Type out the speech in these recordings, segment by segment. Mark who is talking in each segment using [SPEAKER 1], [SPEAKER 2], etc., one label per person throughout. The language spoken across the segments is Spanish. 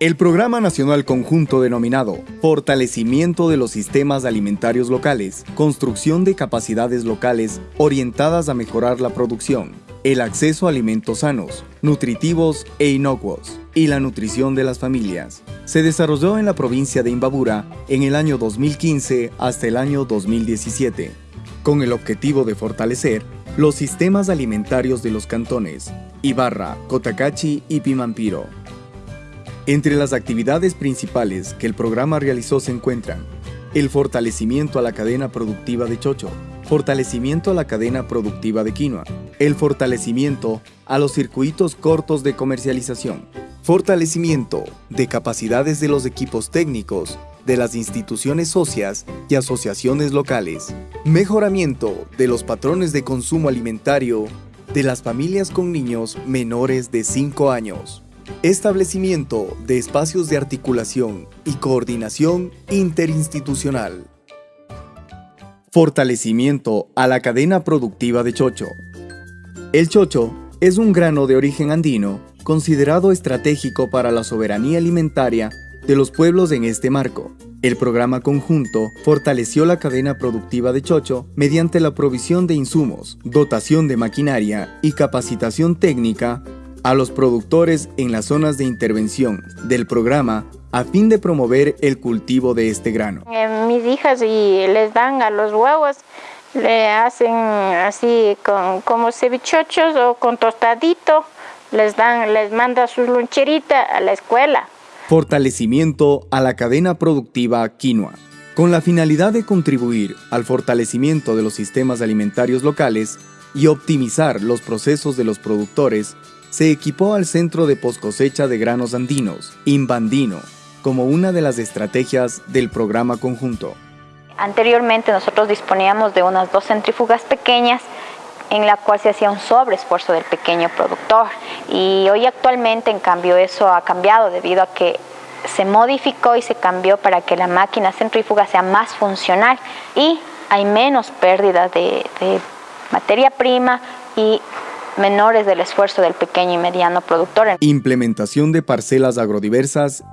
[SPEAKER 1] El Programa Nacional Conjunto denominado Fortalecimiento de los Sistemas Alimentarios Locales, construcción de capacidades locales orientadas a mejorar la producción, el acceso a alimentos sanos, nutritivos e inocuos y la nutrición de las familias. Se desarrolló en la provincia de Imbabura en el año 2015 hasta el año 2017, con el objetivo de fortalecer los sistemas alimentarios de los cantones Ibarra, Cotacachi y Pimampiro. Entre las actividades principales que el programa realizó se encuentran el fortalecimiento a la cadena productiva de chocho, fortalecimiento a la cadena productiva de quinoa, el fortalecimiento a los circuitos cortos de comercialización, fortalecimiento de capacidades de los equipos técnicos de las instituciones socias y asociaciones locales, mejoramiento de los patrones de consumo alimentario de las familias con niños menores de 5 años, establecimiento de espacios de articulación y coordinación interinstitucional, fortalecimiento a la cadena productiva de chocho. El chocho es un grano de origen andino considerado estratégico para la soberanía alimentaria de los pueblos en este marco. El programa conjunto fortaleció la cadena productiva de Chocho mediante la provisión de insumos, dotación de maquinaria y capacitación técnica a los productores en las zonas de intervención del programa a fin de promover el cultivo de este grano.
[SPEAKER 2] Eh, mis hijas y les dan a los huevos, le hacen así con, como cevichochos o con tostadito, les dan, les manda su loncherita a la escuela.
[SPEAKER 1] Fortalecimiento a la cadena productiva quinoa. Con la finalidad de contribuir al fortalecimiento de los sistemas alimentarios locales y optimizar los procesos de los productores, se equipó al Centro de Poscosecha de Granos Andinos, Imbandino, como una de las estrategias del programa conjunto.
[SPEAKER 3] Anteriormente nosotros disponíamos de unas dos centrífugas pequeñas en la cual se hacía un sobreesfuerzo del pequeño productor. Y hoy actualmente, en cambio, eso ha cambiado debido a que se modificó y se cambió para que la máquina centrífuga sea más funcional y hay menos pérdidas de, de materia prima y menores del esfuerzo del pequeño y mediano productor.
[SPEAKER 1] Implementación de parcelas agrodiversas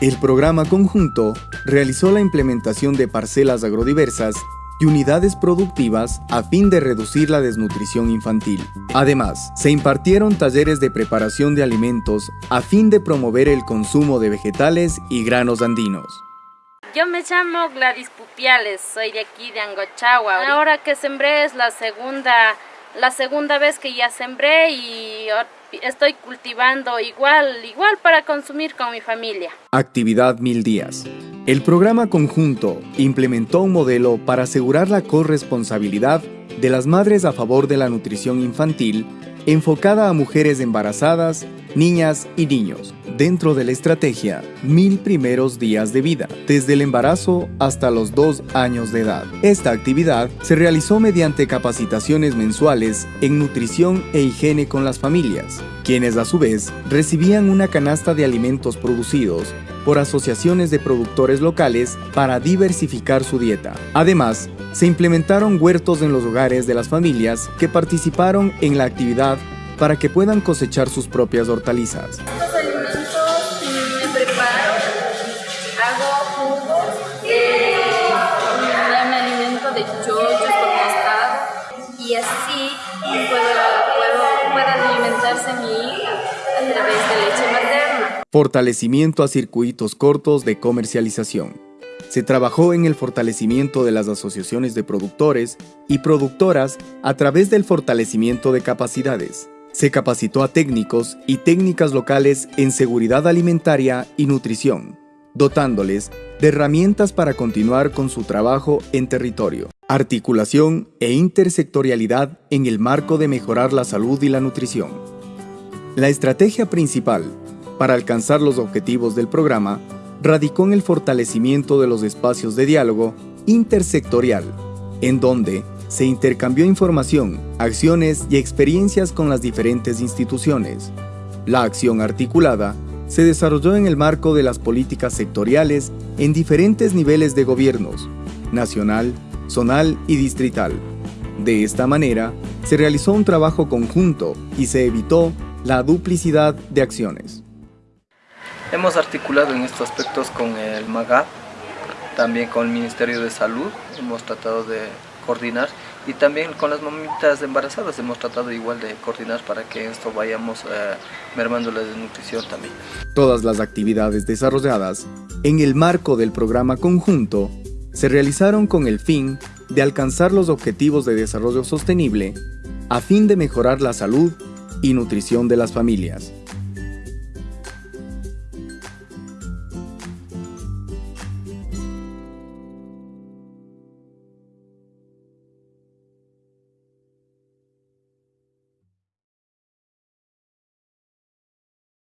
[SPEAKER 1] el programa conjunto realizó la implementación de parcelas agrodiversas y unidades productivas a fin de reducir la desnutrición infantil. Además, se impartieron talleres de preparación de alimentos a fin de promover el consumo de vegetales y granos andinos.
[SPEAKER 4] Yo me llamo Gladys Pupiales, soy de aquí de Angochagua. Ahora que sembré es la segunda, la segunda vez que ya sembré y estoy cultivando igual, igual para consumir con mi familia.
[SPEAKER 1] Actividad Mil Días. El programa conjunto implementó un modelo para asegurar la corresponsabilidad de las madres a favor de la nutrición infantil enfocada a mujeres embarazadas, niñas y niños, dentro de la estrategia Mil Primeros Días de Vida, desde el embarazo hasta los dos años de edad. Esta actividad se realizó mediante capacitaciones mensuales en nutrición e higiene con las familias, quienes a su vez recibían una canasta de alimentos producidos por asociaciones de productores locales para diversificar su dieta. Además, se implementaron huertos en los hogares de las familias que participaron en la actividad para que puedan cosechar sus propias hortalizas.
[SPEAKER 5] Estos alimentos me preparo, hago jugos, eh, me alimento de chochos con mostarda y así puedo, puedan alimentarse mi hija a través de leche materna.
[SPEAKER 1] Fortalecimiento a circuitos cortos de comercialización se trabajó en el fortalecimiento de las asociaciones de productores y productoras a través del fortalecimiento de capacidades. Se capacitó a técnicos y técnicas locales en seguridad alimentaria y nutrición, dotándoles de herramientas para continuar con su trabajo en territorio. Articulación e intersectorialidad en el marco de mejorar la salud y la nutrición. La estrategia principal para alcanzar los objetivos del programa radicó en el fortalecimiento de los espacios de diálogo intersectorial, en donde se intercambió información, acciones y experiencias con las diferentes instituciones. La acción articulada se desarrolló en el marco de las políticas sectoriales en diferentes niveles de gobiernos, nacional, zonal y distrital. De esta manera, se realizó un trabajo conjunto y se evitó la duplicidad de acciones.
[SPEAKER 6] Hemos articulado en estos aspectos con el MAGA, también con el Ministerio de Salud, hemos tratado de coordinar y también con las mamitas embarazadas hemos tratado igual de coordinar para que esto vayamos eh, mermando la desnutrición también.
[SPEAKER 1] Todas las actividades desarrolladas en el marco del programa conjunto se realizaron con el fin de alcanzar los objetivos de desarrollo sostenible a fin de mejorar la salud y nutrición de las familias.